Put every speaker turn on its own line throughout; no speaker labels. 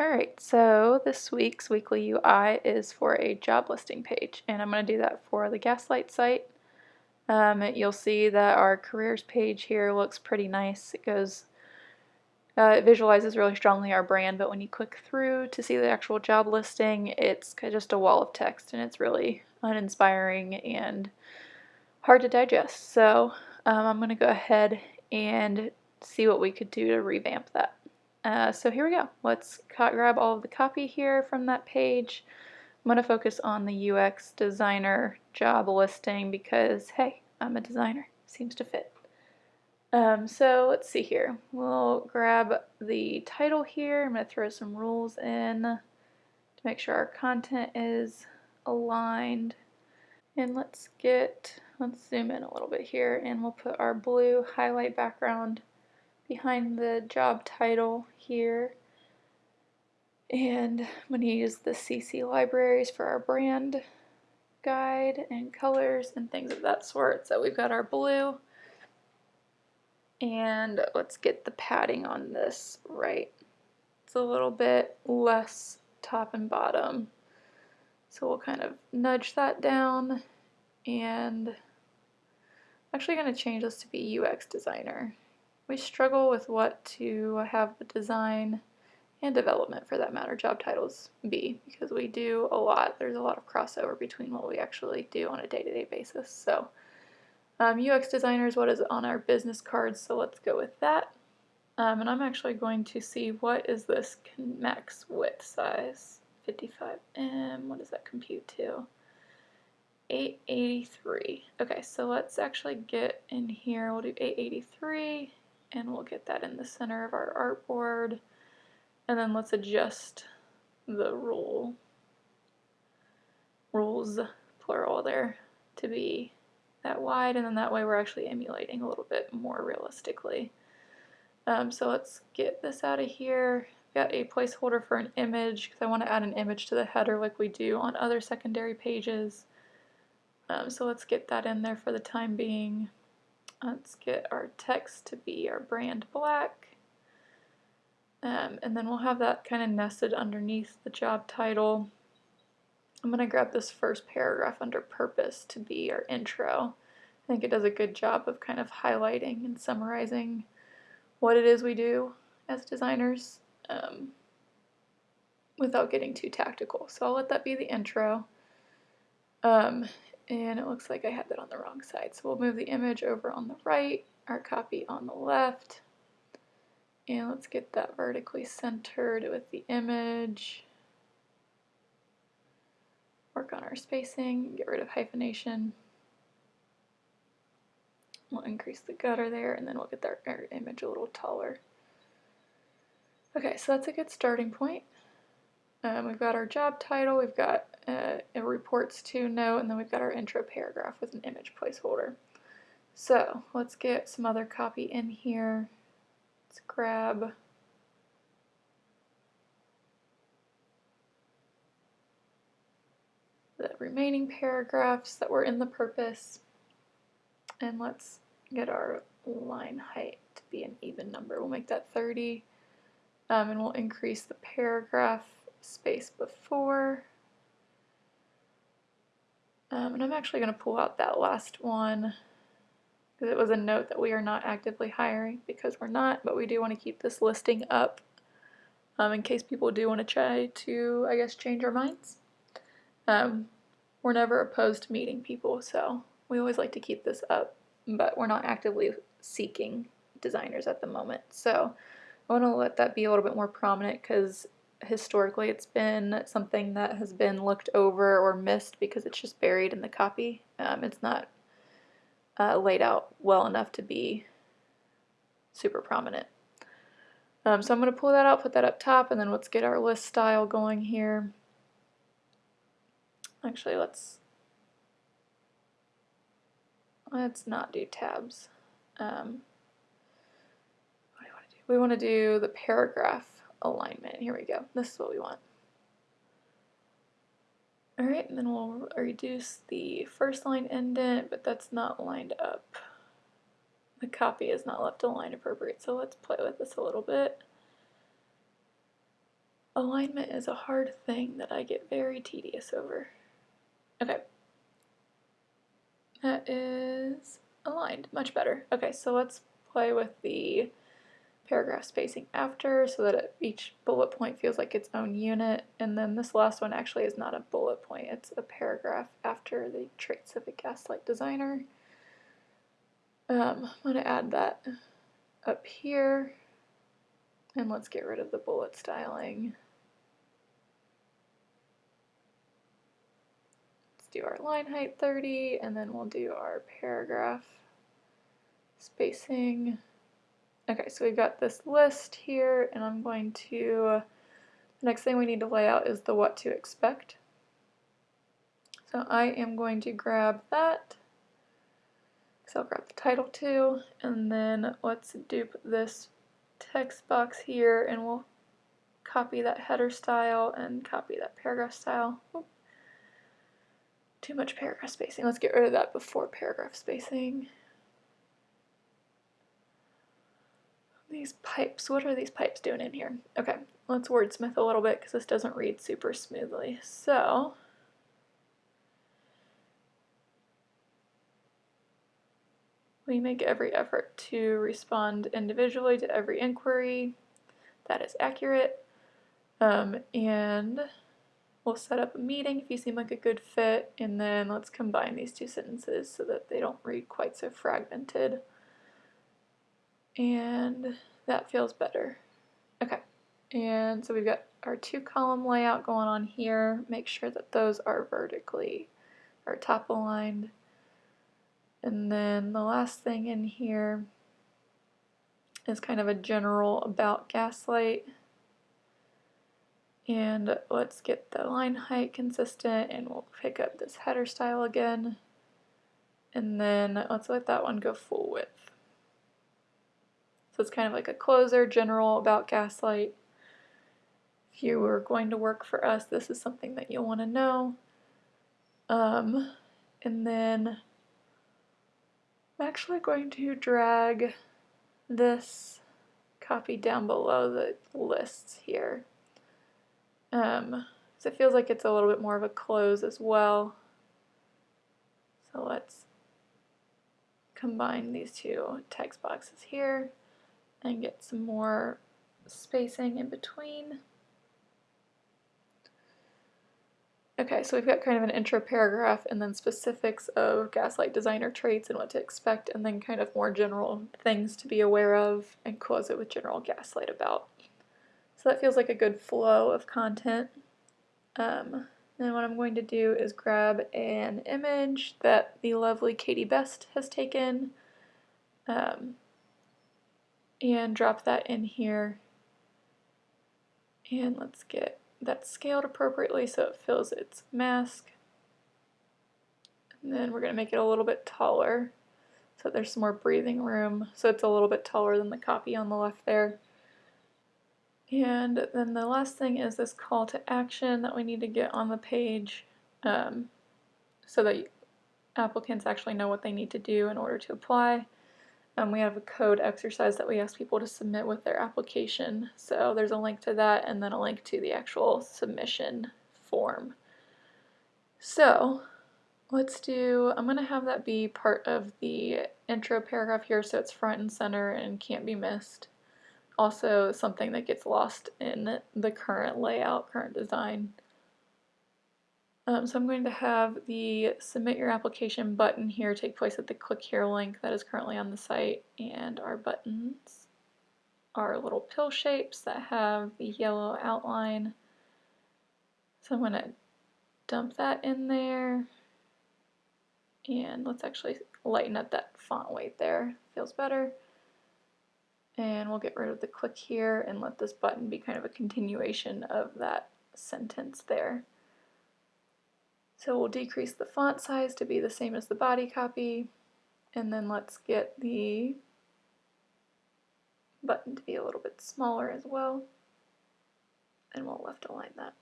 Alright, so this week's weekly UI is for a job listing page, and I'm going to do that for the Gaslight site. Um, you'll see that our careers page here looks pretty nice. It goes, uh, it visualizes really strongly our brand, but when you click through to see the actual job listing, it's just a wall of text, and it's really uninspiring and hard to digest. So um, I'm going to go ahead and see what we could do to revamp that. Uh, so here we go. Let's grab all of the copy here from that page. I'm going to focus on the UX designer job listing because, hey, I'm a designer. Seems to fit. Um, so let's see here. We'll grab the title here. I'm going to throw some rules in to make sure our content is aligned. And let's get, let's zoom in a little bit here and we'll put our blue highlight background behind the job title here. And I'm going to use the CC libraries for our brand guide and colors and things of that sort. So we've got our blue. And let's get the padding on this right. It's a little bit less top and bottom. So we'll kind of nudge that down and I'm actually going to change this to be UX designer we struggle with what to have the design and development for that matter job titles be because we do a lot. There's a lot of crossover between what we actually do on a day-to-day -day basis. So um, UX designers, what is on our business cards? So let's go with that. Um, and I'm actually going to see what is this max width size? 55em what does that compute to? 883 okay so let's actually get in here. We'll do 883 and we'll get that in the center of our artboard. And then let's adjust the rule rules plural there to be that wide. And then that way we're actually emulating a little bit more realistically. Um, so let's get this out of here. Got a placeholder for an image because I want to add an image to the header like we do on other secondary pages. Um, so let's get that in there for the time being Let's get our text to be our brand black. Um, and then we'll have that kind of nested underneath the job title. I'm going to grab this first paragraph under purpose to be our intro. I think it does a good job of kind of highlighting and summarizing what it is we do as designers um, without getting too tactical. So I'll let that be the intro. Um, and it looks like I had that on the wrong side. So we'll move the image over on the right, our copy on the left, and let's get that vertically centered with the image. Work on our spacing, get rid of hyphenation. We'll increase the gutter there, and then we'll get our, our image a little taller. Okay, so that's a good starting point. Um, we've got our job title, we've got uh, a reports to note, and then we've got our intro paragraph with an image placeholder. So let's get some other copy in here. Let's grab the remaining paragraphs that were in the purpose. And let's get our line height to be an even number. We'll make that 30. Um, and we'll increase the paragraph space before. Um, and I'm actually going to pull out that last one because it was a note that we are not actively hiring because we're not, but we do want to keep this listing up um, in case people do want to try to, I guess, change our minds. Um, we're never opposed to meeting people, so we always like to keep this up, but we're not actively seeking designers at the moment. So I want to let that be a little bit more prominent because historically it's been something that has been looked over or missed because it's just buried in the copy. Um, it's not uh, laid out well enough to be super prominent. Um, so I'm going to pull that out, put that up top, and then let's get our list style going here. Actually, let's let's not do tabs. Um, what do want to do? We want to do the paragraph alignment. Here we go. This is what we want. Alright, and then we'll reduce the first line indent, but that's not lined up. The copy is not left aligned appropriate, so let's play with this a little bit. alignment is a hard thing that I get very tedious over. Okay. That is aligned, much better. Okay, so let's play with the paragraph spacing after so that each bullet point feels like its own unit. And then this last one actually is not a bullet point, it's a paragraph after the traits of a gaslight designer. Um, I'm going to add that up here. And let's get rid of the bullet styling. Let's do our line height 30, and then we'll do our paragraph spacing. Okay, so we've got this list here, and I'm going to, the next thing we need to lay out is the what to expect. So I am going to grab that, so I'll grab the title too, and then let's dupe this text box here, and we'll copy that header style and copy that paragraph style. Oop. Too much paragraph spacing. Let's get rid of that before paragraph spacing. These pipes, what are these pipes doing in here? Okay, let's wordsmith a little bit because this doesn't read super smoothly. So, we make every effort to respond individually to every inquiry. That is accurate. Um, and we'll set up a meeting if you seem like a good fit, and then let's combine these two sentences so that they don't read quite so fragmented and that feels better. Okay, and so we've got our two column layout going on here. Make sure that those are vertically or top aligned. And then the last thing in here is kind of a general about Gaslight. And let's get the line height consistent and we'll pick up this header style again. And then let's let that one go full width. So it's kind of like a closer, general about Gaslight. If you were going to work for us, this is something that you'll want to know. Um, and then I'm actually going to drag this copy down below the lists here. Um, so it feels like it's a little bit more of a close as well. So let's combine these two text boxes here and get some more spacing in between. Okay, so we've got kind of an intro paragraph and then specifics of Gaslight designer traits and what to expect, and then kind of more general things to be aware of, and close it with general Gaslight about. So that feels like a good flow of content. Um, then what I'm going to do is grab an image that the lovely Katie Best has taken. Um, and drop that in here. And let's get that scaled appropriately so it fills its mask. And then we're going to make it a little bit taller so there's some more breathing room. So it's a little bit taller than the copy on the left there. And then the last thing is this call to action that we need to get on the page um, so that applicants actually know what they need to do in order to apply. Um, we have a code exercise that we ask people to submit with their application. So there's a link to that and then a link to the actual submission form. So let's do, I'm going to have that be part of the intro paragraph here so it's front and center and can't be missed. Also something that gets lost in the current layout, current design. Um, so I'm going to have the submit your application button here take place at the click here link that is currently on the site and our buttons are little pill shapes that have the yellow outline. So I'm going to dump that in there and let's actually lighten up that font weight there. Feels better. And we'll get rid of the click here and let this button be kind of a continuation of that sentence there. So we'll decrease the font size to be the same as the body copy, and then let's get the button to be a little bit smaller as well, and we'll left align that.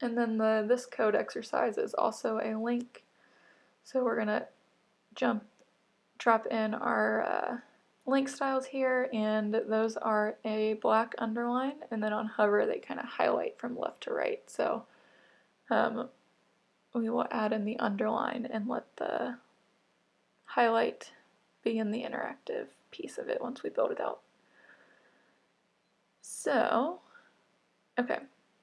And then the this code exercise is also a link, so we're going to jump, drop in our uh, link styles here and those are a black underline. And then on hover they kind of highlight from left to right. So um, we will add in the underline and let the highlight be in the interactive piece of it once we build it out. So, okay,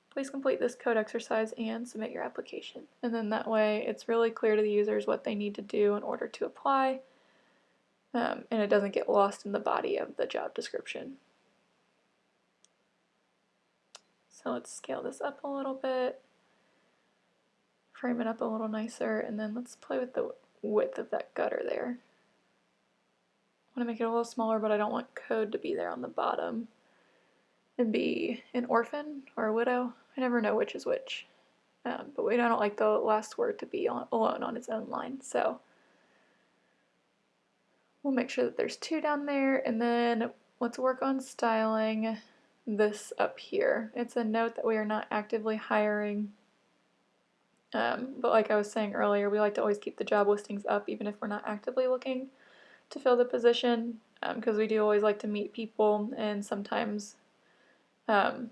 please complete this code exercise and submit your application. And then that way it's really clear to the users what they need to do in order to apply um, and it doesn't get lost in the body of the job description. So let's scale this up a little bit, frame it up a little nicer, and then let's play with the width of that gutter there. I want to make it a little smaller, but I don't want code to be there on the bottom and be an orphan or a widow. I never know which is which. Um, but we don't like the last word to be on, alone on its own line. So We'll make sure that there's two down there and then let's work on styling this up here. It's a note that we are not actively hiring um, but like I was saying earlier, we like to always keep the job listings up even if we're not actively looking to fill the position because um, we do always like to meet people and sometimes um,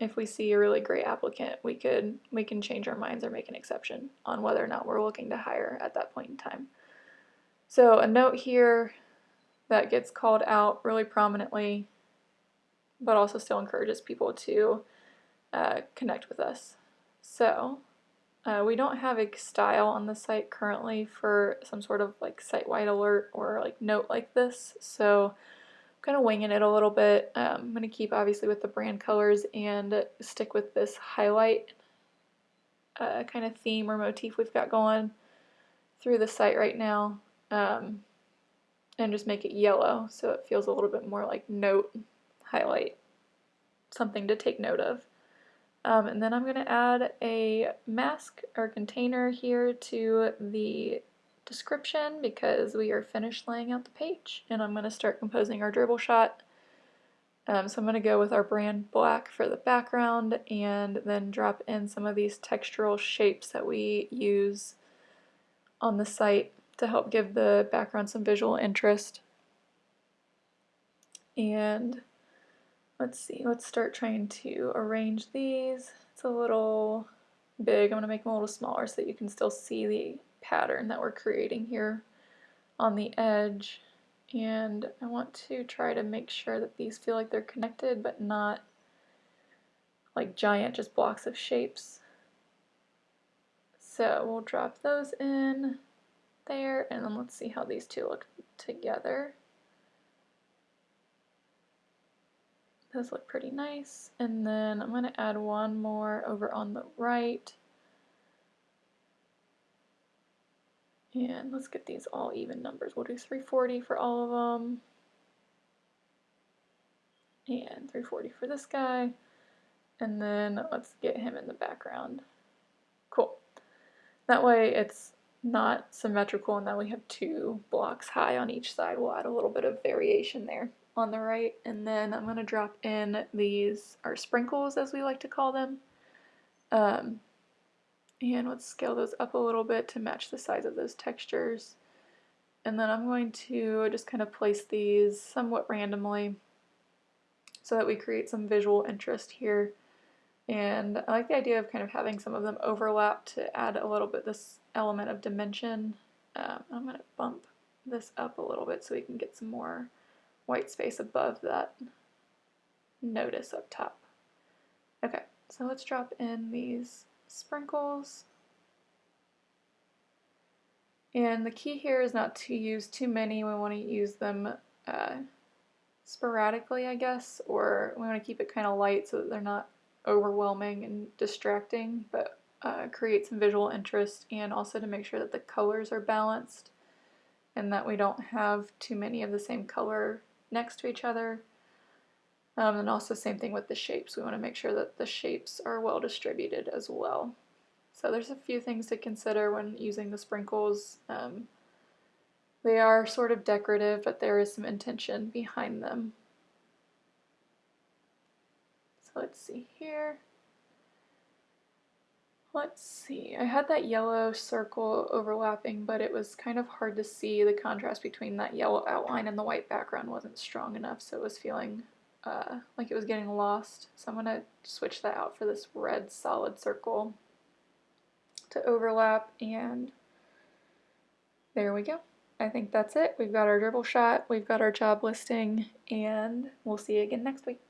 if we see a really great applicant we could we can change our minds or make an exception on whether or not we're looking to hire at that point in time. So a note here that gets called out really prominently, but also still encourages people to uh, connect with us. So uh, we don't have a style on the site currently for some sort of like site-wide alert or like note like this. So I'm kind of winging it a little bit. Um, I'm going to keep obviously with the brand colors and stick with this highlight uh, kind of theme or motif we've got going through the site right now um, and just make it yellow so it feels a little bit more like note, highlight, something to take note of. Um, and then I'm going to add a mask or container here to the description because we are finished laying out the page and I'm going to start composing our Dribbble shot. Um, so I'm going to go with our brand black for the background and then drop in some of these textural shapes that we use on the site to help give the background some visual interest. And let's see, let's start trying to arrange these. It's a little big. I'm going to make them a little smaller so that you can still see the pattern that we're creating here on the edge. And I want to try to make sure that these feel like they're connected but not like giant just blocks of shapes. So we'll drop those in there, and then let's see how these two look together. Those look pretty nice. And then I'm going to add one more over on the right. And let's get these all even numbers. We'll do 340 for all of them. And 340 for this guy. And then let's get him in the background. Cool. That way it's not symmetrical and then we have two blocks high on each side. We'll add a little bit of variation there on the right and then I'm going to drop in these our sprinkles as we like to call them. Um, and let's scale those up a little bit to match the size of those textures. And then I'm going to just kind of place these somewhat randomly so that we create some visual interest here. And I like the idea of kind of having some of them overlap to add a little bit this element of dimension. Um, I'm going to bump this up a little bit so we can get some more white space above that notice up top. Okay, so let's drop in these sprinkles. And the key here is not to use too many. We want to use them uh, sporadically, I guess, or we want to keep it kind of light so that they're not overwhelming and distracting, but uh, create some visual interest and also to make sure that the colors are balanced and that we don't have too many of the same color next to each other. Um, and also same thing with the shapes. We want to make sure that the shapes are well distributed as well. So there's a few things to consider when using the sprinkles. Um, they are sort of decorative, but there is some intention behind them. So let's see here. Let's see, I had that yellow circle overlapping, but it was kind of hard to see. The contrast between that yellow outline and the white background wasn't strong enough, so it was feeling uh, like it was getting lost. So I'm going to switch that out for this red solid circle to overlap, and there we go. I think that's it. We've got our Dribbble shot, we've got our job listing, and we'll see you again next week.